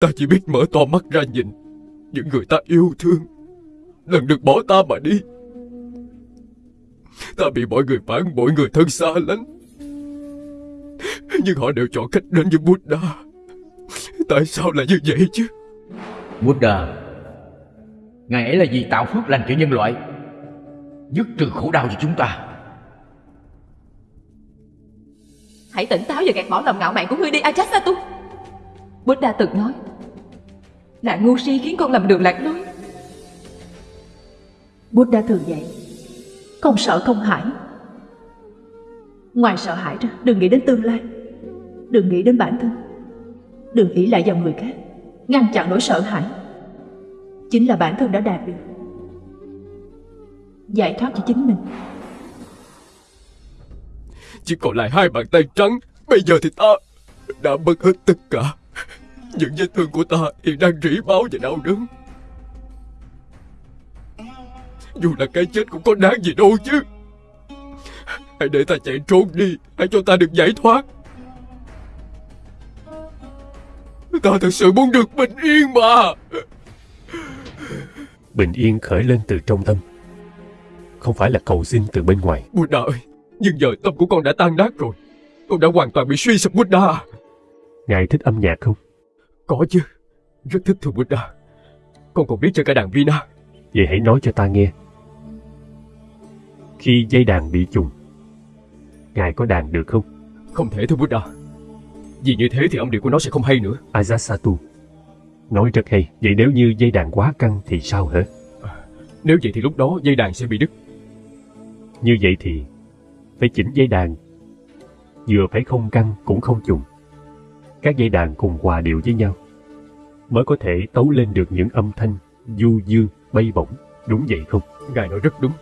Ta chỉ biết mở to mắt ra nhìn Những người ta yêu thương. Lần được bỏ ta mà đi. Ta bị mọi người phản bội người thân xa lánh. Nhưng họ đều chọn cách đến với Buddha. Tại sao lại như vậy chứ? Buddha Ngài ấy là vì tạo phước lành cho nhân loại Dứt trừ khổ đau cho chúng ta. Hãy tỉnh táo và gạt bỏ lòng ngạo mạn của ngươi đi Ajatsattu Buddha từng nói Là ngu si khiến con lầm đường lạc lối. Buddha thường dạy Không sợ không hãi. Ngoài sợ hãi ra Đừng nghĩ đến tương lai. Đừng nghĩ đến bản thân. Đừng nghĩ lại vào người khác. Ngăn chặn nỗi sợ hãi. Chính là bản thân đã đạt được. Giải thoát cho chính mình. Chỉ còn lại hai bàn tay trắng. Bây giờ thì ta đã mất hết tất cả Những vết thương của ta hiện đang rỉ máu và đau đớn. Dù là cái chết cũng có đáng gì đâu chứ. Hãy để ta chạy trốn đi Hãy cho ta được giải thoát. Ta thật sự muốn được bình yên mà. Bình yên khởi lên từ trong tâm. Không phải là cầu xin từ bên ngoài. Buddha ơi Nhưng giờ tâm của con đã tan nát rồi. Con đã hoàn toàn bị suy sụp Buddha. Ngài thích âm nhạc không? Có chứ Rất thích thưa Buddha. Con còn biết chơi cả đàn Vina. Vậy hãy nói cho ta nghe. Khi dây đàn bị trùng Ngài có đàn được không? Không thể thưa Buddha. Vì như thế thì âm điệu của nó sẽ không hay nữa. Ajatsattu Nói rất hay. Vậy nếu như dây đàn quá căng thì sao hả? Nếu vậy thì lúc đó dây đàn sẽ bị đứt. Như vậy thì Phải chỉnh dây đàn. Vừa phải không căng cũng không trùng. Các dây đàn cùng hòa điệu với nhau Mới có thể tấu lên được những âm thanh Du dương, bay bổng. Đúng vậy không? Ngài nói rất đúng.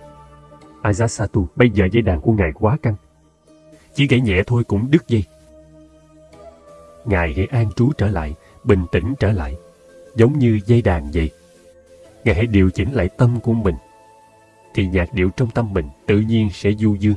Ajatsattu Bây giờ dây đàn của ngài quá căng. Chỉ gãy nhẹ thôi cũng đứt dây. Ngài hãy an trú trở lại Bình tĩnh trở lại. Giống như dây đàn vậy. Ngài hãy điều chỉnh lại tâm của mình. Thì nhạc điệu trong tâm mình tự nhiên sẽ du dương